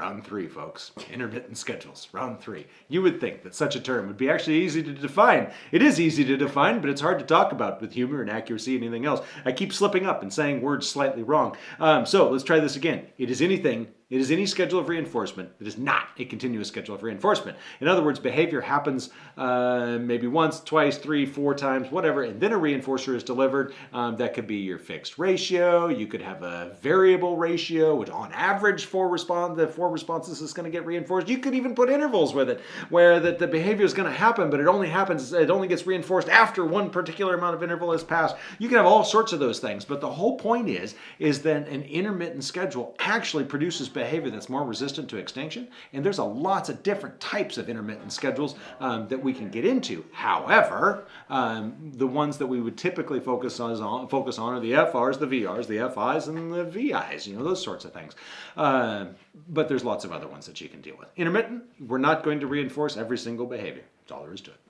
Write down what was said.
Round three, folks. Intermittent schedules. Round three. You would think that such a term would be actually easy to define. It is easy to define, but it's hard to talk about with humor and accuracy and anything else. I keep slipping up and saying words slightly wrong. Um, so let's try this again. It is anything it is any schedule of reinforcement that is not a continuous schedule of reinforcement. In other words, behavior happens uh, maybe once, twice, three, four times, whatever, and then a reinforcer is delivered. Um, that could be your fixed ratio. You could have a variable ratio, which on average four respond the four responses is going to get reinforced. You could even put intervals with it, where that the behavior is going to happen, but it only happens, it only gets reinforced after one particular amount of interval has passed. You can have all sorts of those things, but the whole point is, is that an intermittent schedule actually produces behavior that's more resistant to extinction. And there's a lots of different types of intermittent schedules um, that we can get into. However, um, the ones that we would typically focus on, focus on are the FRs, the VRs, the FIs, and the VIs, you know, those sorts of things. Uh, but there's lots of other ones that you can deal with. Intermittent, we're not going to reinforce every single behavior. That's all there is to it.